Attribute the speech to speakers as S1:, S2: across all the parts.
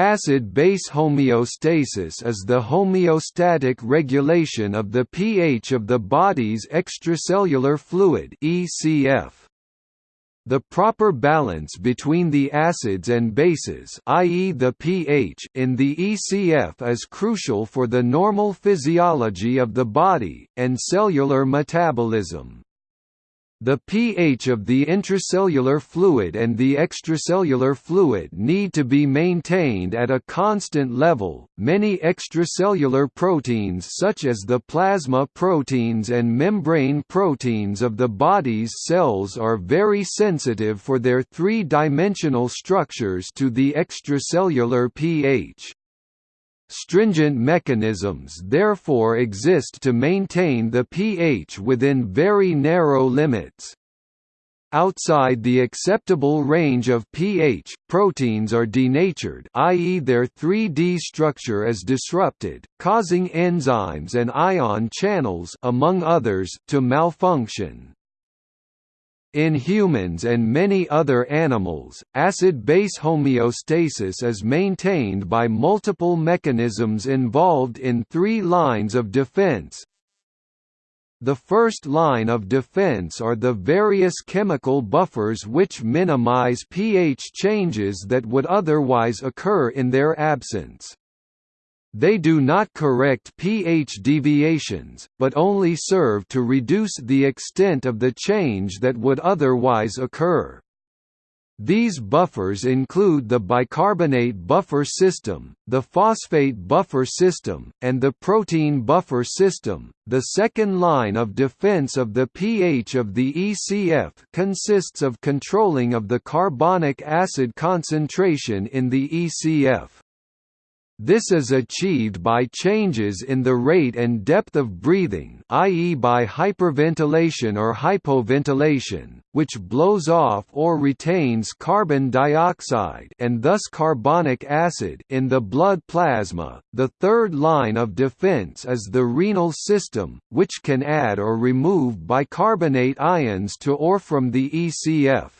S1: Acid-base homeostasis is the homeostatic regulation of the pH of the body's extracellular fluid (ECF). The proper balance between the acids and bases i.e. the pH in the ECF is crucial for the normal physiology of the body, and cellular metabolism. The pH of the intracellular fluid and the extracellular fluid need to be maintained at a constant level. Many extracellular proteins, such as the plasma proteins and membrane proteins of the body's cells, are very sensitive for their three dimensional structures to the extracellular pH. Stringent mechanisms therefore exist to maintain the pH within very narrow limits. Outside the acceptable range of pH, proteins are denatured i.e. their 3D structure is disrupted, causing enzymes and ion channels among others to malfunction. In humans and many other animals, acid-base homeostasis is maintained by multiple mechanisms involved in three lines of defense. The first line of defense are the various chemical buffers which minimize pH changes that would otherwise occur in their absence. They do not correct pH deviations, but only serve to reduce the extent of the change that would otherwise occur. These buffers include the bicarbonate buffer system, the phosphate buffer system, and the protein buffer system. The second line of defense of the pH of the ECF consists of controlling of the carbonic acid concentration in the ECF. This is achieved by changes in the rate and depth of breathing i.e. by hyperventilation or hypoventilation, which blows off or retains carbon dioxide and thus carbonic acid in the blood plasma. The third line of defense is the renal system, which can add or remove bicarbonate ions to or from the ECF.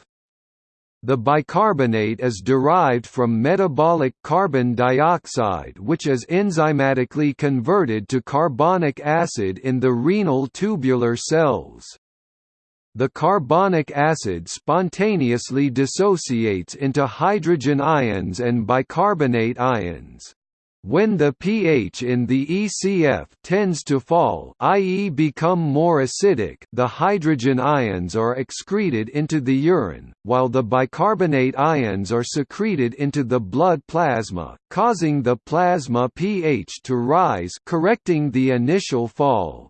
S1: The bicarbonate is derived from metabolic carbon dioxide which is enzymatically converted to carbonic acid in the renal tubular cells. The carbonic acid spontaneously dissociates into hydrogen ions and bicarbonate ions. When the pH in the ECF tends to fall i.e. become more acidic the hydrogen ions are excreted into the urine, while the bicarbonate ions are secreted into the blood plasma, causing the plasma pH to rise correcting the initial fall.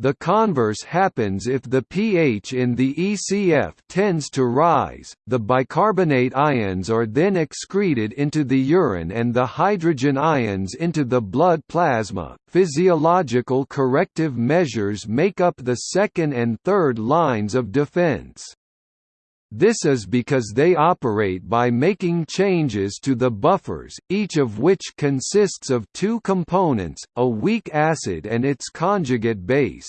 S1: The converse happens if the pH in the ECF tends to rise, the bicarbonate ions are then excreted into the urine and the hydrogen ions into the blood plasma. Physiological corrective measures make up the second and third lines of defense. This is because they operate by making changes to the buffers, each of which consists of two components, a weak acid and its conjugate base.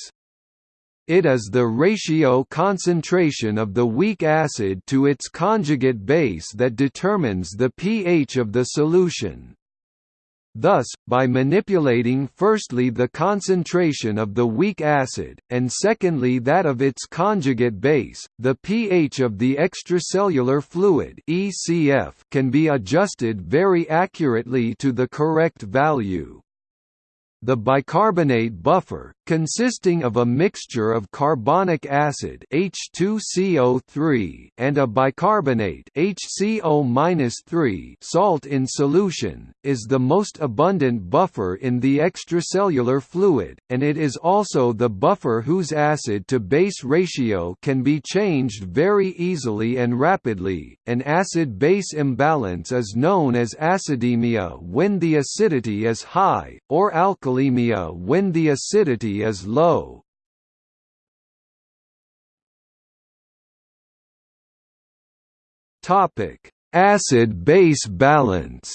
S1: It is the ratio concentration of the weak acid to its conjugate base that determines the pH of the solution. Thus, by manipulating firstly the concentration of the weak acid, and secondly that of its conjugate base, the pH of the extracellular fluid can be adjusted very accurately to the correct value. The bicarbonate buffer, consisting of a mixture of carbonic acid H2CO3 and a bicarbonate HCO-3 salt in solution, is the most abundant buffer in the extracellular fluid, and it is also the buffer whose acid-to-base ratio can be changed very easily and rapidly. An acid-base imbalance is known as acidemia when the acidity is high, or when the acidity is low. Topic: Acid-base balance.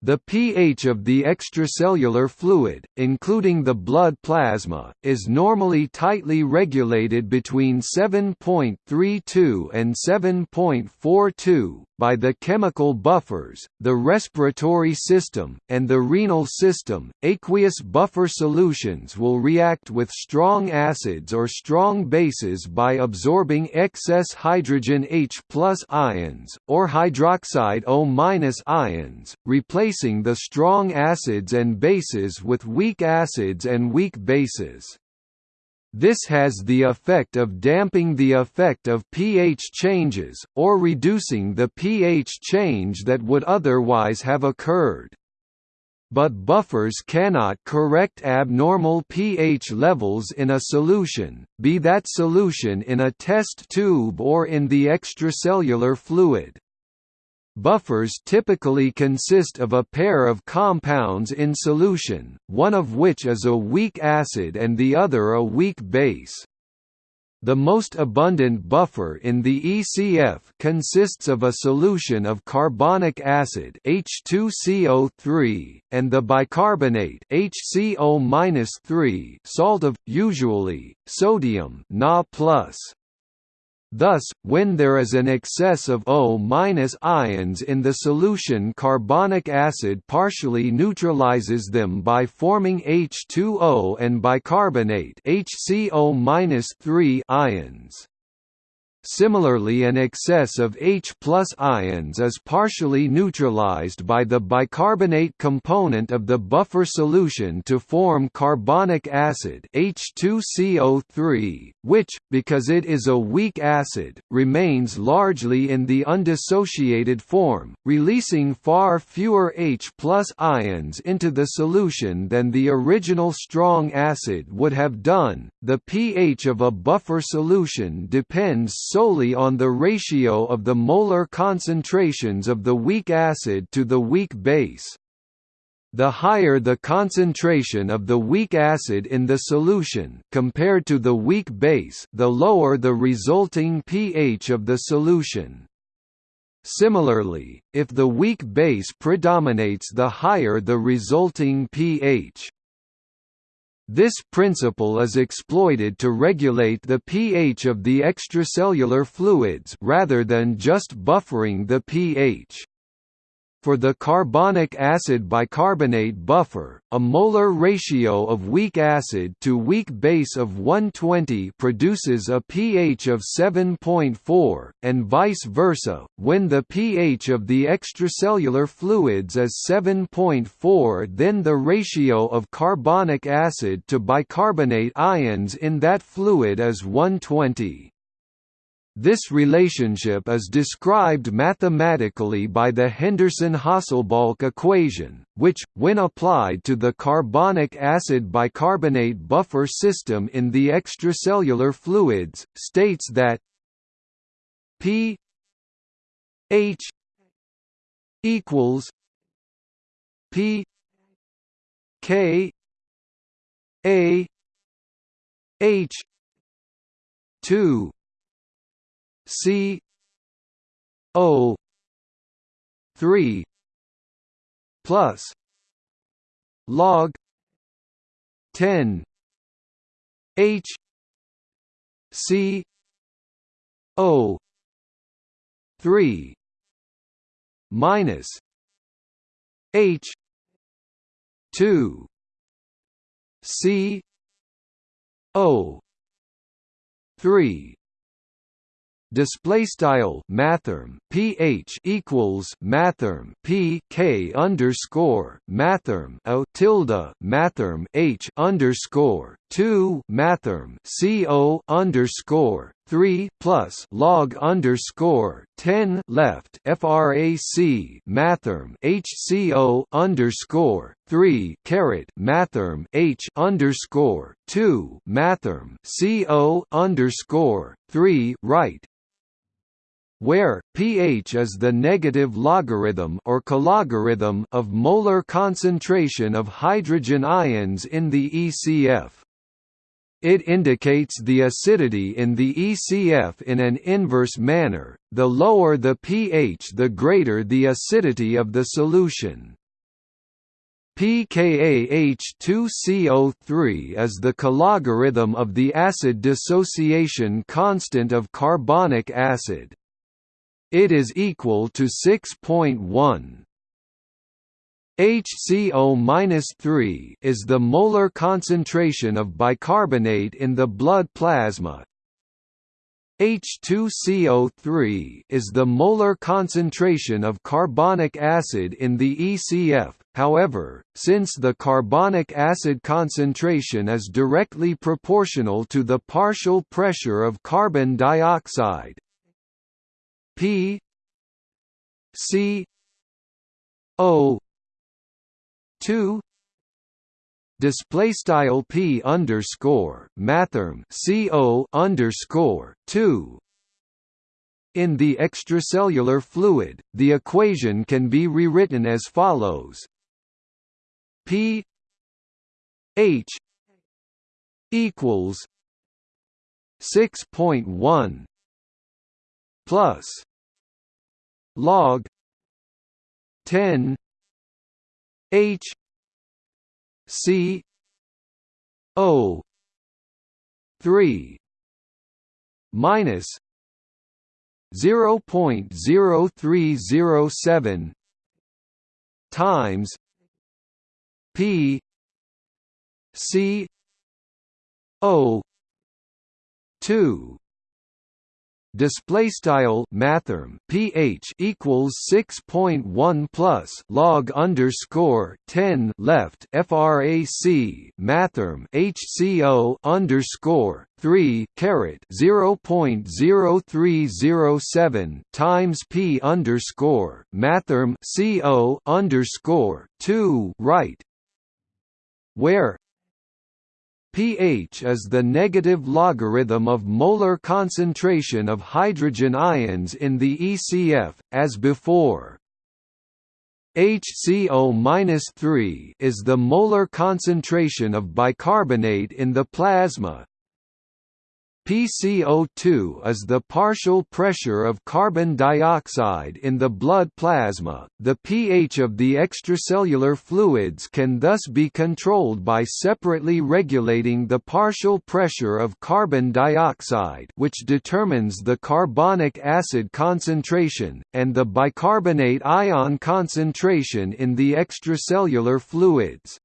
S1: The pH of the extracellular fluid, including the blood plasma, is normally tightly regulated between 7.32 and 7.42, by the chemical buffers, the respiratory system, and the renal system. Aqueous buffer solutions will react with strong acids or strong bases by absorbing excess hydrogen H ions, or hydroxide O ions, replacing the strong acids and bases with weak acids and weak bases. This has the effect of damping the effect of pH changes, or reducing the pH change that would otherwise have occurred. But buffers cannot correct abnormal pH levels in a solution, be that solution in a test tube or in the extracellular fluid. Buffers typically consist of a pair of compounds in solution, one of which is a weak acid and the other a weak base. The most abundant buffer in the ECF consists of a solution of carbonic acid H2CO3 and the bicarbonate HCO-3 salt of usually sodium Na+. Thus, when there is an excess of O- ions in the solution carbonic acid partially neutralizes them by forming H2O and bicarbonate HCO- ions. Similarly an excess of H ions is partially neutralized by the bicarbonate component of the buffer solution to form carbonic acid H2CO3, which, because it is a weak acid, remains largely in the undissociated form, releasing far fewer H ions into the solution than the original strong acid would have done. The pH of a buffer solution depends solely on the ratio of the molar concentrations of the weak acid to the weak base. The higher the concentration of the weak acid in the solution compared to the weak base the lower the resulting pH of the solution. Similarly, if the weak base predominates the higher the resulting pH. This principle is exploited to regulate the pH of the extracellular fluids rather than just buffering the pH. For the carbonic acid bicarbonate buffer, a molar ratio of weak acid to weak base of 120 produces a pH of 7.4, and vice versa. When the pH of the extracellular fluids is 7.4, then the ratio of carbonic acid to bicarbonate ions in that fluid is 120. This relationship is described mathematically by the Henderson-Hasselbalch equation, which, when applied to the carbonic acid bicarbonate buffer system in the extracellular fluids, states that p h equals p k a h 2 C O three plus log ten H C O three minus H two C O three display style mathrm ph equals mathrm p k underscore mathrm o tilde mathrm h underscore two mathrm c o underscore three plus log underscore ten left frac mathrm hco underscore three caret mathrm h underscore two mathrm co underscore three right where pH is the negative logarithm or cologarithm of molar concentration of hydrogen ions in the ECF. It indicates the acidity in the ECF in an inverse manner, the lower the pH the greater the acidity of the solution. pKaH2CO3 is the cologarithm of the acid dissociation constant of carbonic acid. It is equal to 6.1. HCO-3 is the molar concentration of bicarbonate in the blood plasma. H2CO3 is the molar concentration of carbonic acid in the ECF. However, since the carbonic acid concentration is directly proportional to the partial pressure of carbon dioxide, P C O two display style p underscore mathrm co underscore two. In the extracellular fluid, the equation can be rewritten as follows: p h equals six point one plus log ten H C O three minus zero point zero three zero seven times P C O two display style mathrm pH equals 6.1 plus log underscore 10 left frac mathrm HCO underscore 3 caret 0.0307 times P underscore mathrm CO underscore 2 right. Where pH is the negative logarithm of molar concentration of hydrogen ions in the ECF, as before. HCO-3 is the molar concentration of bicarbonate in the plasma, PCO2 is the partial pressure of carbon dioxide in the blood plasma. The pH of the extracellular fluids can thus be controlled by separately regulating the partial pressure of carbon dioxide, which determines the carbonic acid concentration, and the bicarbonate ion concentration in the extracellular fluids.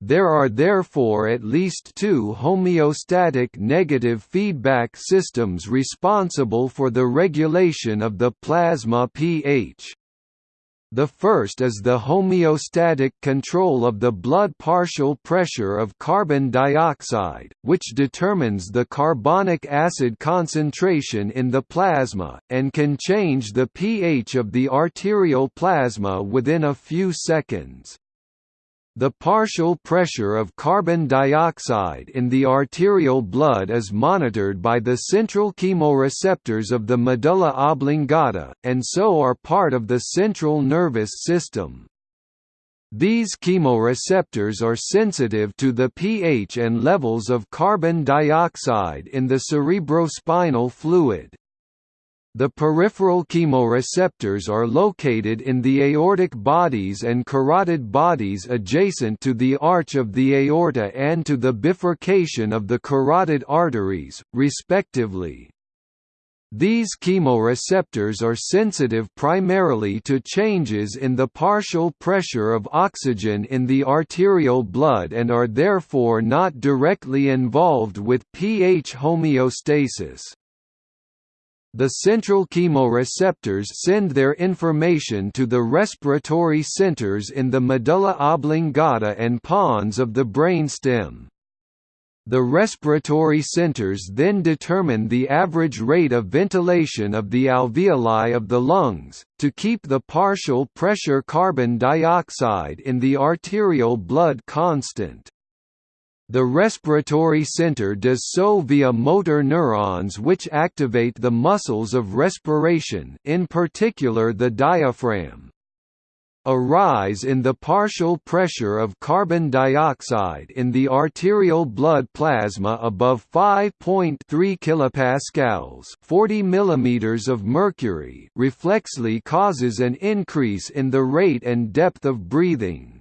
S1: There are therefore at least two homeostatic negative feedback systems responsible for the regulation of the plasma pH. The first is the homeostatic control of the blood partial pressure of carbon dioxide, which determines the carbonic acid concentration in the plasma, and can change the pH of the arterial plasma within a few seconds. The partial pressure of carbon dioxide in the arterial blood is monitored by the central chemoreceptors of the medulla oblongata, and so are part of the central nervous system. These chemoreceptors are sensitive to the pH and levels of carbon dioxide in the cerebrospinal fluid. The peripheral chemoreceptors are located in the aortic bodies and carotid bodies adjacent to the arch of the aorta and to the bifurcation of the carotid arteries, respectively. These chemoreceptors are sensitive primarily to changes in the partial pressure of oxygen in the arterial blood and are therefore not directly involved with pH homeostasis. The central chemoreceptors send their information to the respiratory centers in the medulla oblongata and pons of the brainstem. The respiratory centers then determine the average rate of ventilation of the alveoli of the lungs, to keep the partial pressure carbon dioxide in the arterial blood constant. The respiratory center does so via motor neurons which activate the muscles of respiration in particular the diaphragm. A rise in the partial pressure of carbon dioxide in the arterial blood plasma above 5.3 kilopascals, 40 mm of mercury, reflexly causes an increase in the rate and depth of breathing.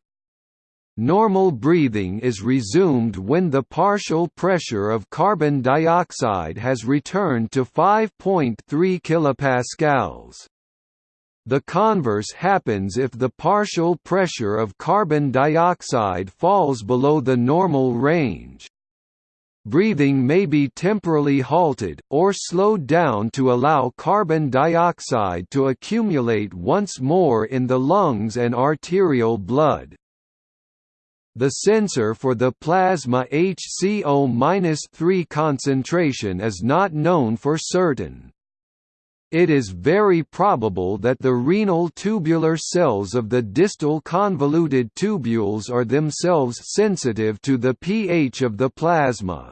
S1: Normal breathing is resumed when the partial pressure of carbon dioxide has returned to 5.3 kPa. The converse happens if the partial pressure of carbon dioxide falls below the normal range. Breathing may be temporarily halted, or slowed down to allow carbon dioxide to accumulate once more in the lungs and arterial blood. The sensor for the plasma HCO-3 concentration is not known for certain. It is very probable that the renal tubular cells of the distal convoluted tubules are themselves sensitive to the pH of the plasma.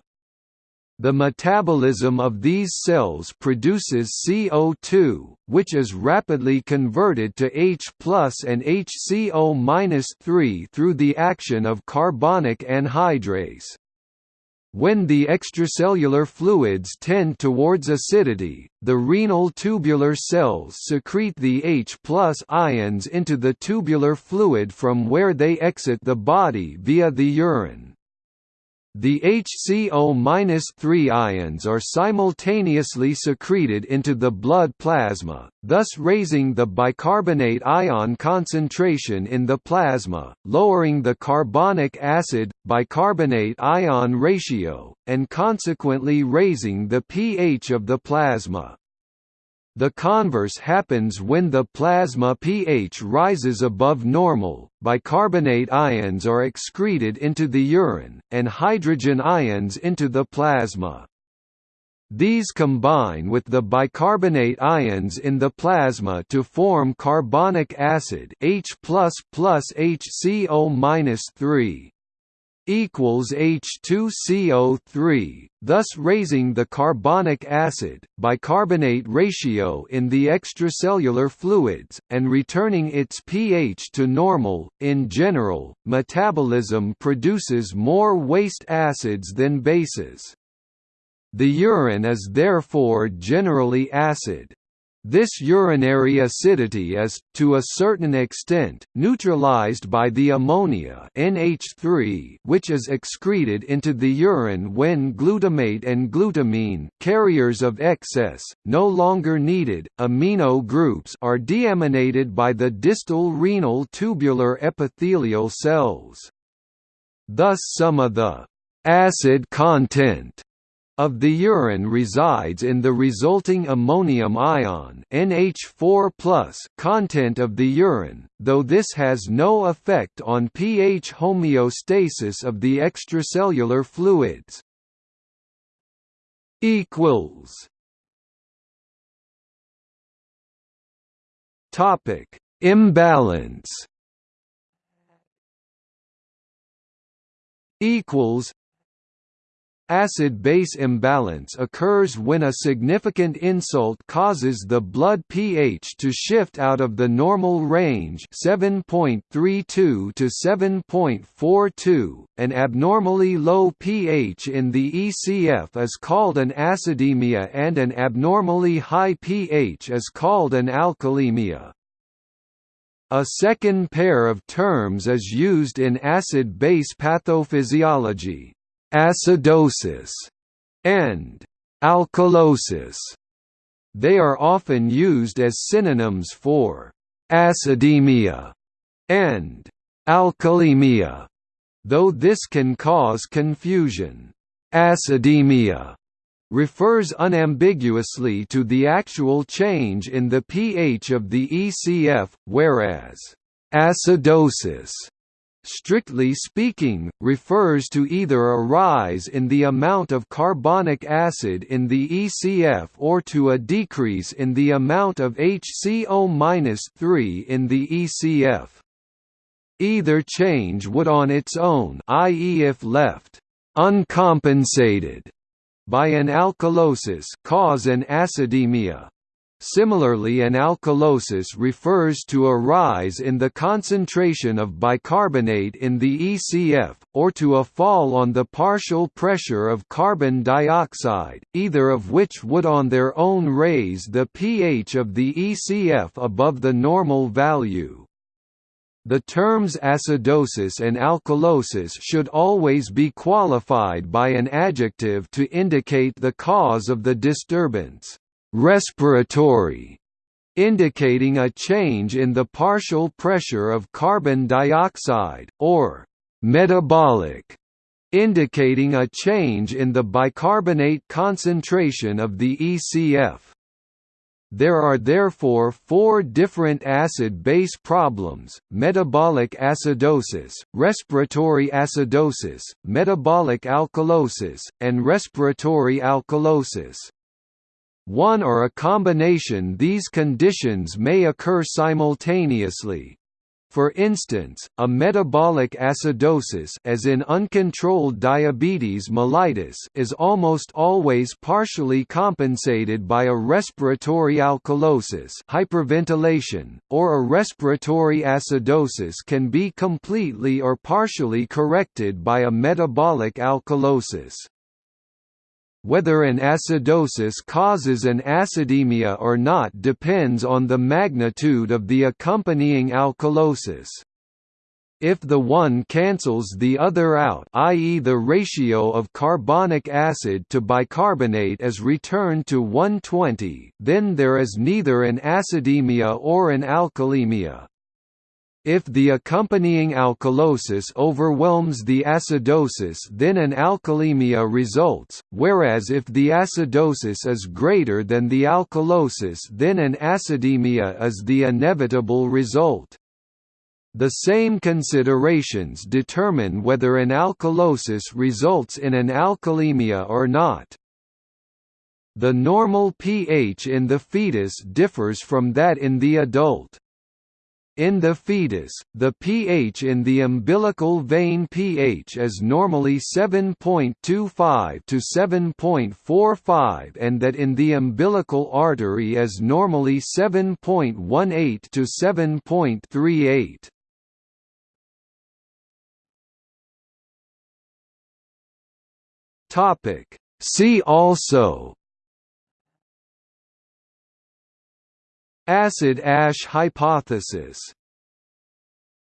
S1: The metabolism of these cells produces CO2, which is rapidly converted to H and HCO-3 through the action of carbonic anhydrase. When the extracellular fluids tend towards acidity, the renal tubular cells secrete the H ions into the tubular fluid from where they exit the body via the urine. The HCO-3 ions are simultaneously secreted into the blood plasma, thus raising the bicarbonate ion concentration in the plasma, lowering the carbonic acid-bicarbonate ion ratio, and consequently raising the pH of the plasma. The converse happens when the plasma pH rises above normal, bicarbonate ions are excreted into the urine, and hydrogen ions into the plasma. These combine with the bicarbonate ions in the plasma to form carbonic acid H++ HCO-3 equals H2CO3, thus raising the carbonic acid bicarbonate ratio in the extracellular fluids and returning its pH to normal. In general, metabolism produces more waste acids than bases. The urine is therefore generally acid. This urinary acidity is, to a certain extent, neutralized by the ammonia NH3 which is excreted into the urine when glutamate and glutamine carriers of excess, no longer needed, amino groups are deaminated by the distal renal tubular epithelial cells. Thus some of the acid content of the urine resides in the resulting ammonium ion NH4+ content of the urine, though this has no effect on pH homeostasis of the extracellular fluids. equals Topic: Imbalance. Equals Acid-base imbalance occurs when a significant insult causes the blood pH to shift out of the normal range 7.32 to 7.42. An abnormally low pH in the ECF is called an acidemia and an abnormally high pH is called an alkalemia. A second pair of terms is used in acid-base pathophysiology, acidosis, and alkalosis. They are often used as synonyms for acidemia and alkalemia, though this can cause confusion. Acidemia refers unambiguously to the actual change in the pH of the ECF, whereas acidosis strictly speaking, refers to either a rise in the amount of carbonic acid in the ECF or to a decrease in the amount of HCO-3 in the ECF. Either change would on its own i.e. if left uncompensated by an alkalosis cause an acidemia. Similarly an alkalosis refers to a rise in the concentration of bicarbonate in the ECF, or to a fall on the partial pressure of carbon dioxide, either of which would on their own raise the pH of the ECF above the normal value. The terms acidosis and alkalosis should always be qualified by an adjective to indicate the cause of the disturbance. Respiratory indicating a change in the partial pressure of carbon dioxide, or metabolic, indicating a change in the bicarbonate concentration of the ECF. There are therefore four different acid-base problems, metabolic acidosis, respiratory acidosis, metabolic alkalosis, and respiratory alkalosis. One or a combination these conditions may occur simultaneously. For instance, a metabolic acidosis as in uncontrolled diabetes mellitus is almost always partially compensated by a respiratory alkalosis hyperventilation, or a respiratory acidosis can be completely or partially corrected by a metabolic alkalosis. Whether an acidosis causes an acidemia or not depends on the magnitude of the accompanying alkalosis. If the one cancels the other out i.e. the ratio of carbonic acid to bicarbonate is returned to 120, then there is neither an acidemia or an alkalemia. If the accompanying alkalosis overwhelms the acidosis then an alkalemia results, whereas if the acidosis is greater than the alkalosis then an acidemia is the inevitable result. The same considerations determine whether an alkalosis results in an alkalemia or not. The normal pH in the fetus differs from that in the adult. In the fetus, the pH in the umbilical vein pH is normally 7.25 to 7.45 and that in the umbilical artery is normally 7.18 to 7.38. Topic See also Acid ash hypothesis